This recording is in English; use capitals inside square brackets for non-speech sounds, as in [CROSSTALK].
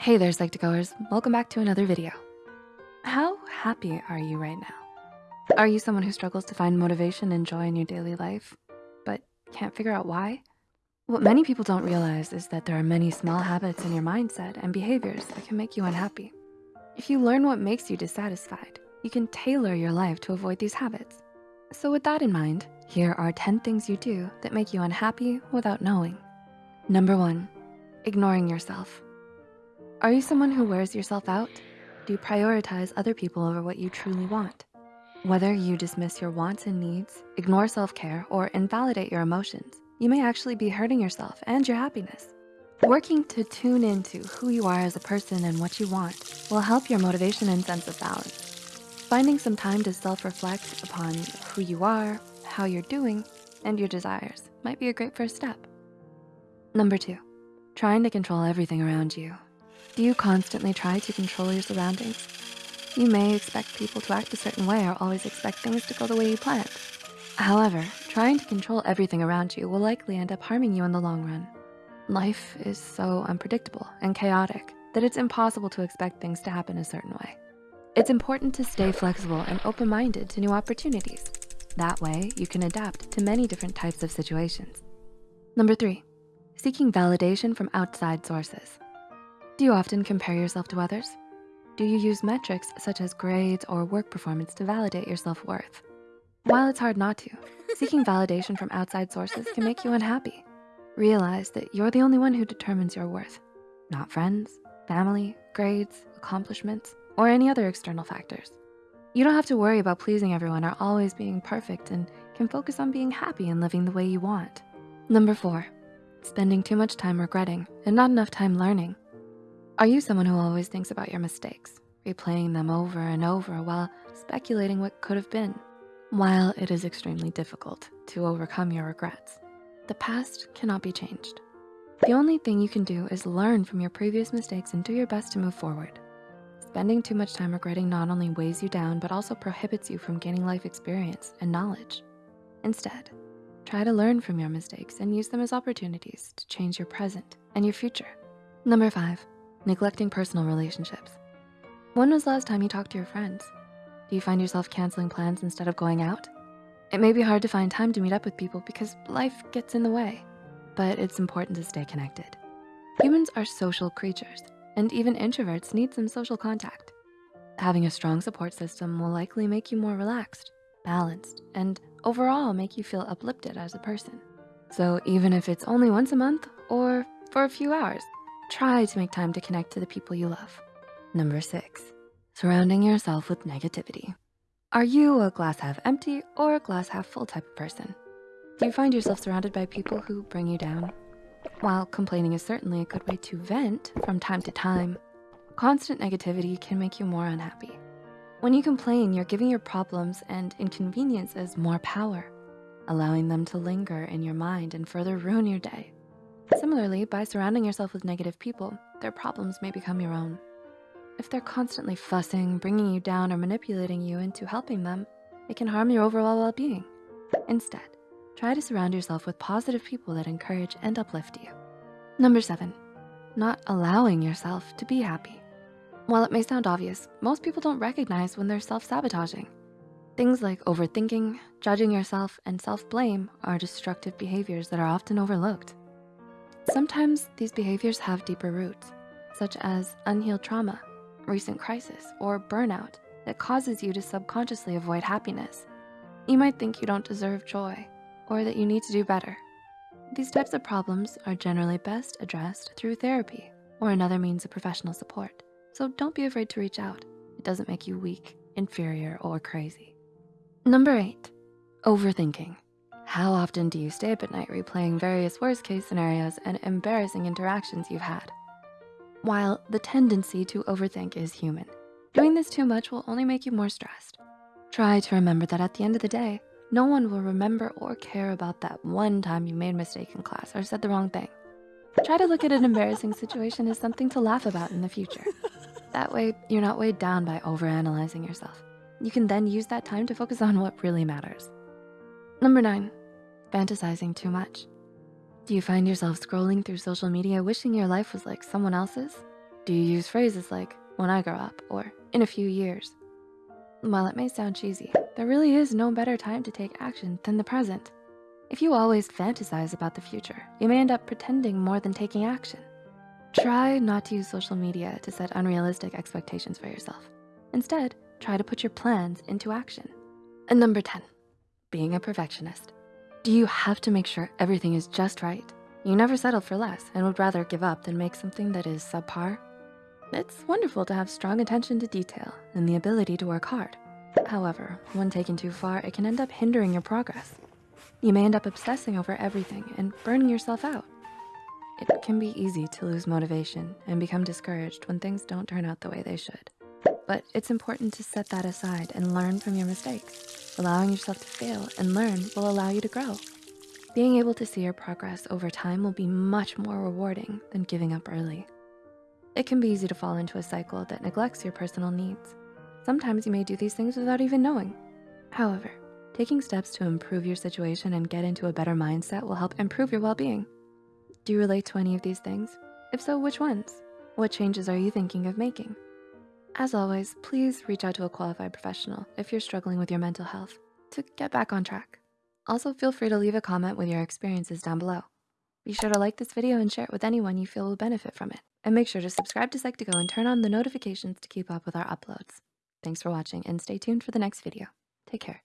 Hey there, Psych2Goers. Welcome back to another video. How happy are you right now? Are you someone who struggles to find motivation and joy in your daily life, but can't figure out why? What many people don't realize is that there are many small habits in your mindset and behaviors that can make you unhappy. If you learn what makes you dissatisfied, you can tailor your life to avoid these habits. So with that in mind, here are 10 things you do that make you unhappy without knowing. Number one, ignoring yourself. Are you someone who wears yourself out? Do you prioritize other people over what you truly want? Whether you dismiss your wants and needs, ignore self-care, or invalidate your emotions, you may actually be hurting yourself and your happiness. Working to tune into who you are as a person and what you want will help your motivation and sense of balance. Finding some time to self-reflect upon who you are, how you're doing, and your desires might be a great first step. Number two, trying to control everything around you do you constantly try to control your surroundings? You may expect people to act a certain way or always expect things to go the way you planned. However, trying to control everything around you will likely end up harming you in the long run. Life is so unpredictable and chaotic that it's impossible to expect things to happen a certain way. It's important to stay flexible and open-minded to new opportunities. That way, you can adapt to many different types of situations. Number three, seeking validation from outside sources. Do you often compare yourself to others? Do you use metrics such as grades or work performance to validate your self-worth? While it's hard not to, [LAUGHS] seeking validation from outside sources can make you unhappy. Realize that you're the only one who determines your worth, not friends, family, grades, accomplishments, or any other external factors. You don't have to worry about pleasing everyone or always being perfect and can focus on being happy and living the way you want. Number four, spending too much time regretting and not enough time learning. Are you someone who always thinks about your mistakes, replaying them over and over while speculating what could have been? While it is extremely difficult to overcome your regrets, the past cannot be changed. The only thing you can do is learn from your previous mistakes and do your best to move forward. Spending too much time regretting not only weighs you down, but also prohibits you from gaining life experience and knowledge. Instead, try to learn from your mistakes and use them as opportunities to change your present and your future. Number five, neglecting personal relationships. When was the last time you talked to your friends? Do you find yourself canceling plans instead of going out? It may be hard to find time to meet up with people because life gets in the way, but it's important to stay connected. Humans are social creatures, and even introverts need some social contact. Having a strong support system will likely make you more relaxed, balanced, and overall make you feel uplifted as a person. So even if it's only once a month or for a few hours, Try to make time to connect to the people you love. Number six, surrounding yourself with negativity. Are you a glass half empty or a glass half full type of person? Do you find yourself surrounded by people who bring you down? While complaining is certainly a good way to vent from time to time, constant negativity can make you more unhappy. When you complain, you're giving your problems and inconveniences more power, allowing them to linger in your mind and further ruin your day. Similarly, by surrounding yourself with negative people, their problems may become your own. If they're constantly fussing, bringing you down, or manipulating you into helping them, it can harm your overall well-being. Instead, try to surround yourself with positive people that encourage and uplift you. Number seven, not allowing yourself to be happy. While it may sound obvious, most people don't recognize when they're self-sabotaging. Things like overthinking, judging yourself, and self-blame are destructive behaviors that are often overlooked. Sometimes these behaviors have deeper roots, such as unhealed trauma, recent crisis, or burnout that causes you to subconsciously avoid happiness. You might think you don't deserve joy or that you need to do better. These types of problems are generally best addressed through therapy or another means of professional support. So don't be afraid to reach out. It doesn't make you weak, inferior, or crazy. Number eight, overthinking. How often do you stay up at night replaying various worst case scenarios and embarrassing interactions you've had? While the tendency to overthink is human, doing this too much will only make you more stressed. Try to remember that at the end of the day, no one will remember or care about that one time you made a mistake in class or said the wrong thing. Try to look at an embarrassing situation as something to laugh about in the future. [LAUGHS] That way, you're not weighed down by overanalyzing yourself. You can then use that time to focus on what really matters. Number nine, fantasizing too much? Do you find yourself scrolling through social media wishing your life was like someone else's? Do you use phrases like, when I grow up, or in a few years? While it may sound cheesy, there really is no better time to take action than the present. If you always fantasize about the future, you may end up pretending more than taking action. Try not to use social media to set unrealistic expectations for yourself. Instead, try to put your plans into action. And number 10, being a perfectionist. Do you have to make sure everything is just right? You never settle for less and would rather give up than make something that is subpar? It's wonderful to have strong attention to detail and the ability to work hard. However, when taken too far, it can end up hindering your progress. You may end up obsessing over everything and burning yourself out. It can be easy to lose motivation and become discouraged when things don't turn out the way they should. But it's important to set that aside and learn from your mistakes. Allowing yourself to fail and learn will allow you to grow. Being able to see your progress over time will be much more rewarding than giving up early. It can be easy to fall into a cycle that neglects your personal needs. Sometimes you may do these things without even knowing. However, taking steps to improve your situation and get into a better mindset will help improve your well-being. Do you relate to any of these things? If so, which ones? What changes are you thinking of making? As always, please reach out to a qualified professional if you're struggling with your mental health to get back on track. Also, feel free to leave a comment with your experiences down below. Be sure to like this video and share it with anyone you feel will benefit from it. And make sure to subscribe to Psych2Go and turn on the notifications to keep up with our uploads. Thanks for watching and stay tuned for the next video. Take care.